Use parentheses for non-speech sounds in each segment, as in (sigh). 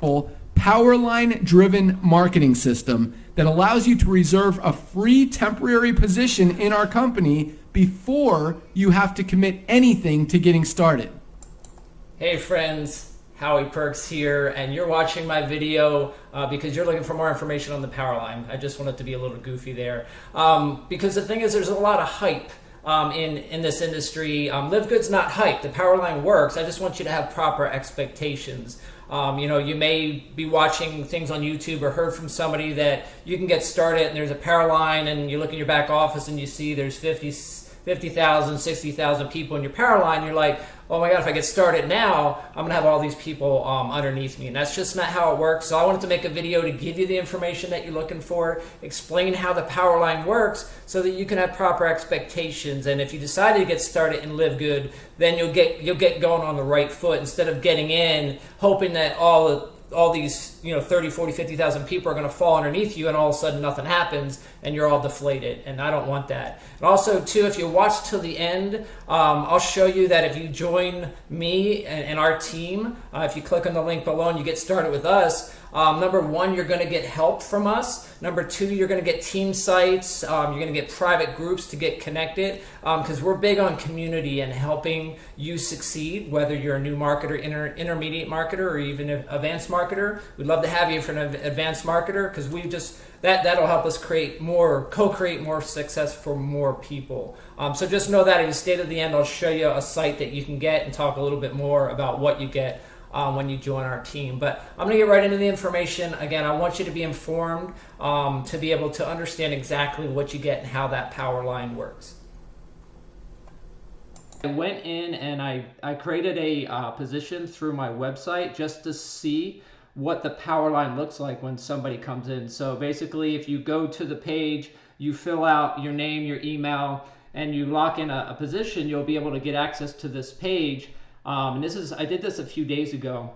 Powerline driven marketing system that allows you to reserve a free temporary position in our company before you have to commit anything to getting started. Hey friends, Howie Perks here, and you're watching my video uh, because you're looking for more information on the Powerline. I just wanted to be a little goofy there. Um, because the thing is, there's a lot of hype um, in, in this industry. Um, LiveGood's not hype. The Powerline works. I just want you to have proper expectations. Um, you know, you may be watching things on YouTube or heard from somebody that you can get started and there's a Powerline and you look in your back office and you see there's 50 50,000, 60,000 people in your power line, you're like, oh my God, if I get started now, I'm going to have all these people um, underneath me. And that's just not how it works. So I wanted to make a video to give you the information that you're looking for, explain how the power line works so that you can have proper expectations. And if you decide to get started and LiveGood, then you'll get, you'll get going on the right foot instead of getting in, hoping that all all these, you know, 30, 40, 50,000 people are going to fall underneath you and all of a sudden nothing happens and you're all deflated. And I don't want that. And also, too, if you watch till the end, um, I'll show you that if you join me and, and our team, uh, if you click on the link below and you get started with us, um, number one, you're going to get help from us. Number two, you're going to get team sites. Um, you're going to get private groups to get connected because um, we're big on community and helping you succeed, whether you're a new marketer, inter intermediate marketer, or even an advanced marketer. We'd love to have you for an advanced marketer because we just that that'll help us create more, co-create more success for more people. Um, so just know that if you stay the end, I'll show you a site that you can get and talk a little bit more about what you get um, when you join our team. But I'm going to get right into the information. Again, I want you to be informed um, to be able to understand exactly what you get and how that power line works. I went in and I, I created a uh, position through my website just to see what the power line looks like when somebody comes in. So basically, if you go to the page, you fill out your name, your email, and you lock in a, a position, you'll be able to get access to this page um, and this is, I did this a few days ago.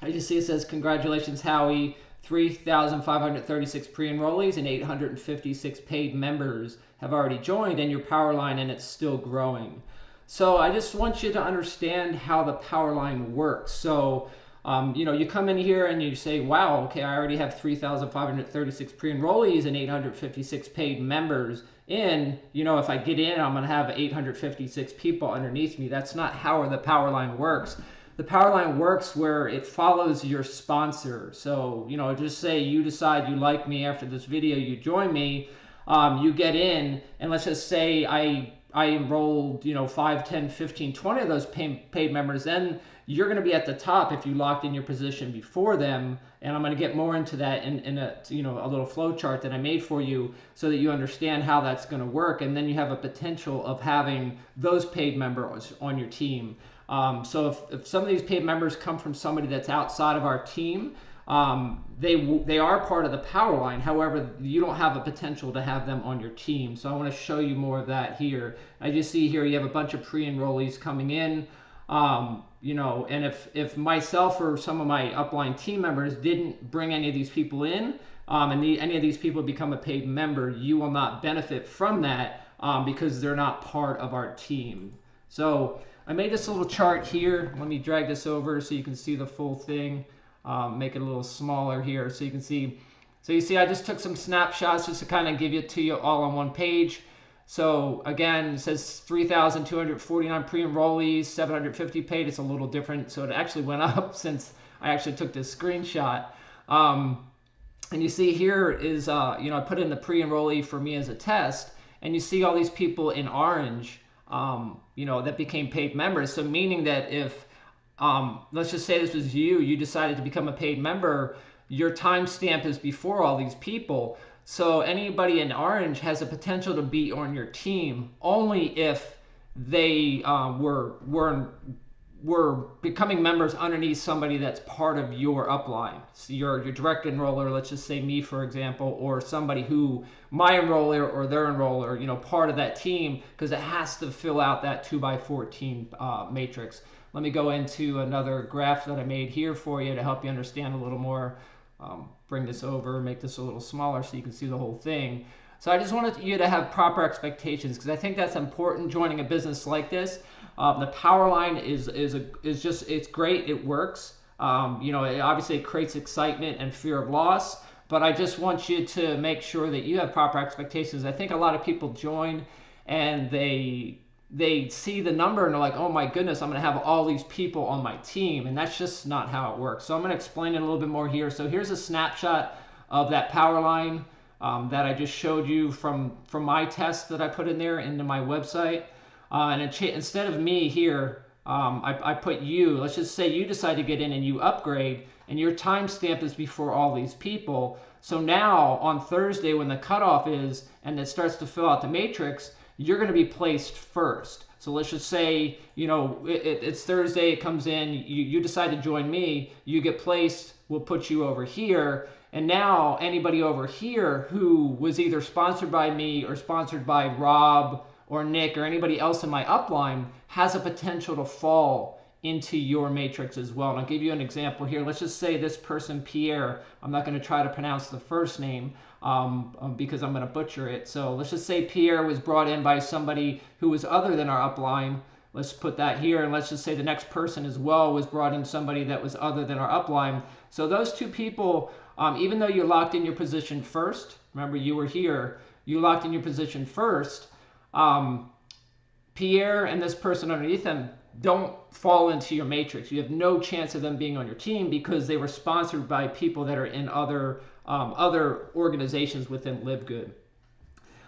I just see it says, congratulations, Howie. 3,536 pre-enrollees and 856 paid members have already joined and your power line and it's still growing. So I just want you to understand how the power line works. So, um, you know, you come in here and you say, wow, okay, I already have 3,536 pre-enrollees and 856 paid members in, you know, if I get in, I'm going to have 856 people underneath me. That's not how the power line works. The power line works where it follows your sponsor. So, you know, just say you decide you like me after this video, you join me, um, you get in, and let's just say I I enrolled, you know, 5, 10, 15, 20 of those paid, paid members, then you're going to be at the top if you locked in your position before them. And I'm going to get more into that in, in a, you know, a little flow chart that I made for you so that you understand how that's going to work. And then you have a potential of having those paid members on your team. Um, so if, if some of these paid members come from somebody that's outside of our team, um, they they are part of the power line. However, you don't have a potential to have them on your team. So I want to show you more of that here. I just see here you have a bunch of pre-enrollees coming in. Um, you know, and if if myself or some of my upline team members didn't bring any of these people in, um, and the, any of these people become a paid member, you will not benefit from that um, because they're not part of our team. So I made this little chart here. Let me drag this over so you can see the full thing. Um, make it a little smaller here so you can see. So you see, I just took some snapshots just to kind of give it to you all on one page. So again, says 3,249 pre-enrollees, 750 paid. It's a little different. So it actually went (laughs) up since I actually took this screenshot. Um, and you see here is, uh, you know, I put in the pre-enrollee for me as a test. And you see all these people in orange, um, you know, that became paid members. So meaning that if, um, let's just say this was you, you decided to become a paid member, your timestamp is before all these people. So anybody in orange has a potential to be on your team only if they uh, were were were becoming members underneath somebody that's part of your upline. So your your direct enroller, let's just say me for example, or somebody who my enroller or their enroller, you know, part of that team because it has to fill out that two by fourteen uh, matrix. Let me go into another graph that I made here for you to help you understand a little more um, bring this over, make this a little smaller so you can see the whole thing. So I just wanted you to have proper expectations because I think that's important joining a business like this. Um, the power line is is a, is just it's great. It works. Um, you know, it obviously creates excitement and fear of loss, but I just want you to make sure that you have proper expectations. I think a lot of people join and they they see the number and they're like, oh my goodness, I'm going to have all these people on my team. And that's just not how it works. So I'm going to explain it a little bit more here. So here's a snapshot of that power line um, that I just showed you from, from my test that I put in there into my website. Uh, and it, instead of me here, um, I, I put you. Let's just say you decide to get in and you upgrade, and your timestamp is before all these people. So now on Thursday, when the cutoff is and it starts to fill out the matrix, you're going to be placed first. So let's just say, you know, it, it, it's Thursday, it comes in, you, you decide to join me, you get placed, we'll put you over here. And now anybody over here who was either sponsored by me or sponsored by Rob or Nick or anybody else in my upline has a potential to fall into your matrix as well. And I'll give you an example here. Let's just say this person, Pierre, I'm not going to try to pronounce the first name, um, um, because I'm going to butcher it. So let's just say Pierre was brought in by somebody who was other than our upline. Let's put that here, and let's just say the next person as well was brought in somebody that was other than our upline. So those two people, um, even though you locked in your position first, remember you were here, you locked in your position first, um, Pierre and this person underneath them don't fall into your matrix. You have no chance of them being on your team because they were sponsored by people that are in other um, other organizations within LiveGood.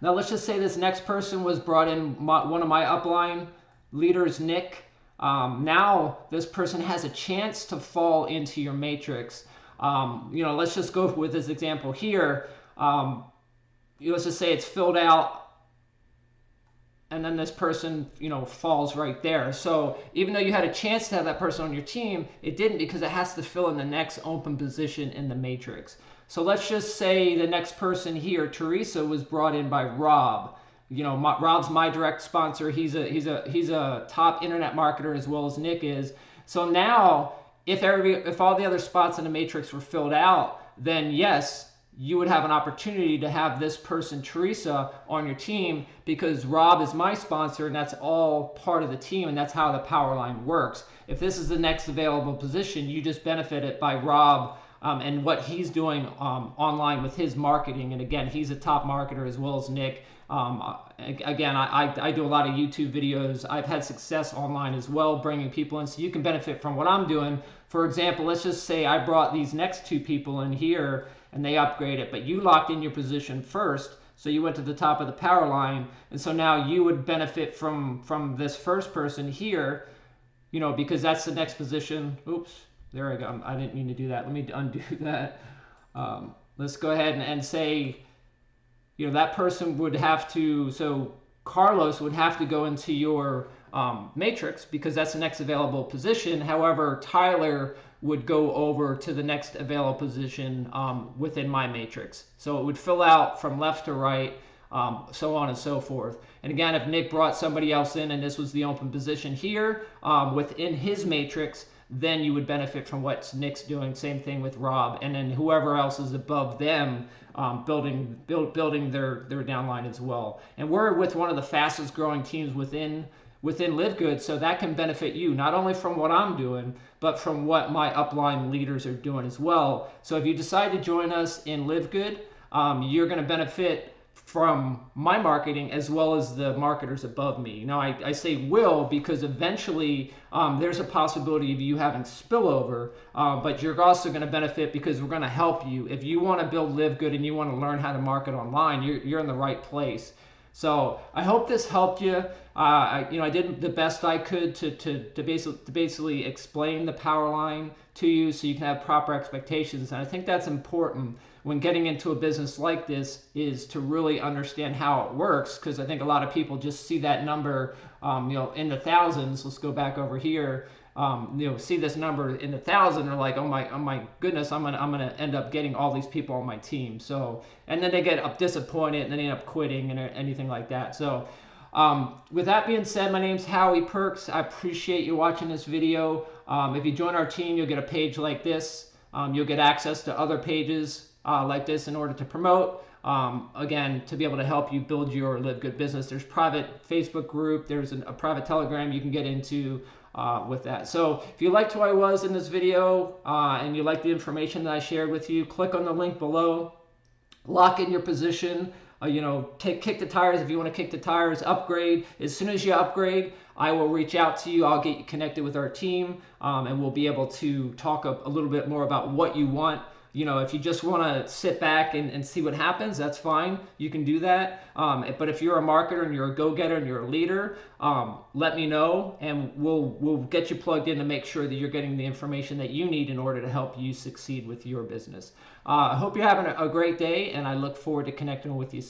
Now let's just say this next person was brought in, my, one of my upline leaders, Nick. Um, now this person has a chance to fall into your matrix. Um, you know, let's just go with this example here. Um, let's just say it's filled out and then this person, you know, falls right there. So even though you had a chance to have that person on your team, it didn't because it has to fill in the next open position in the matrix. So let's just say the next person here, Teresa, was brought in by Rob. You know, my, Rob's my direct sponsor. He's a he's a he's a top internet marketer as well as Nick is. So now, if every if all the other spots in the matrix were filled out, then yes, you would have an opportunity to have this person, Teresa, on your team because Rob is my sponsor and that's all part of the team and that's how the power line works. If this is the next available position, you just benefit it by Rob um, and what he's doing um, online with his marketing. And again, he's a top marketer as well as Nick. Um, again, I, I, I, do a lot of YouTube videos. I've had success online as well, bringing people in so you can benefit from what I'm doing. For example, let's just say I brought these next two people in here and they upgrade it, but you locked in your position first. So you went to the top of the power line. And so now you would benefit from, from this first person here, you know, because that's the next position. Oops, there I go. I didn't mean to do that. Let me undo (laughs) that. Um, let's go ahead and, and say, you know, that person would have to, so Carlos would have to go into your um, matrix because that's the next available position. However, Tyler would go over to the next available position um, within my matrix. So it would fill out from left to right, um, so on and so forth. And again, if Nick brought somebody else in and this was the open position here um, within his matrix, then you would benefit from what Nick's doing. Same thing with Rob, and then whoever else is above them, um, building build, building their their downline as well. And we're with one of the fastest growing teams within within LiveGood, so that can benefit you not only from what I'm doing, but from what my upline leaders are doing as well. So if you decide to join us in LiveGood, um, you're going to benefit from my marketing as well as the marketers above me. Now, I, I say will because eventually um, there's a possibility of you having spillover, uh, but you're also going to benefit because we're going to help you. If you want to build LiveGood and you want to learn how to market online, you're, you're in the right place. So I hope this helped you. Uh, I, you know, I did the best I could to, to, to, basically, to basically explain the power line to you so you can have proper expectations. And I think that's important when getting into a business like this is to really understand how it works because I think a lot of people just see that number, um, you know, in the thousands. Let's go back over here um, you know, see this number in the thousand, they're like, oh my, oh my goodness, I'm gonna, I'm gonna end up getting all these people on my team. So, and then they get up disappointed and then they end up quitting and anything like that. So, um, with that being said, my name's Howie Perks. I appreciate you watching this video. Um, if you join our team, you'll get a page like this. Um, you'll get access to other pages uh, like this in order to promote. Um, again, to be able to help you build your LiveGood business. There's private Facebook group. There's an, a private Telegram you can get into. uh, with that. So if you liked who I was in this video uh, and you like the information that I shared with you, click on the link below, lock in your position, uh, you know, take kick the tires if you want to kick the tires, upgrade. As soon as you upgrade, I will reach out to you. I'll get you connected with our team, um, and we'll be able to talk a, a little bit more about what you want you know, if you just want to sit back and, and see what happens, that's fine. You can do that. Um, but if you're a marketer and you're a go-getter and you're a leader, um, let me know, and we'll we'll get you plugged in to make sure that you're getting the information that you need in order to help you succeed with your business. Uh, I hope you're having a, a great day, and I look forward to connecting with you.